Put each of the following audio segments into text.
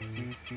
you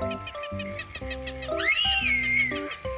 Thank you.